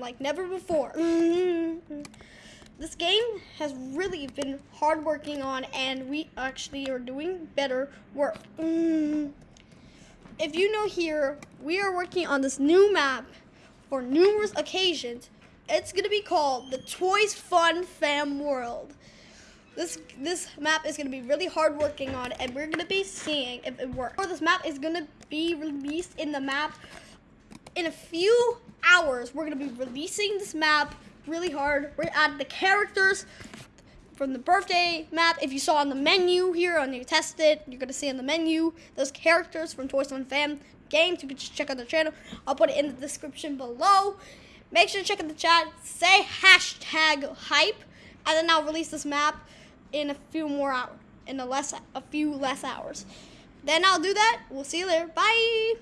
like never before. Mm-hmm. This game has really been hard working on, and we actually are doing better work. Mm-hmm. If you know here, we are working on this new map for numerous occasions. It's gonna be called the Toys Fun Fam World. This this map is gonna be really hard working on, and we're gonna be seeing if it works. Or this map is gonna be released in the map in a few hours. We're gonna be releasing this map really hard. We're add the characters from the birthday map. If you saw on the menu here on your test it, you're gonna see on the menu those characters from Toys Fun Fam games. You can just check out the channel. I'll put it in the description below. Make sure to check out the chat. Say hashtag hype, and then I'll release this map in a few more hours, in a less a few less hours. Then I'll do that. We'll see you later. Bye.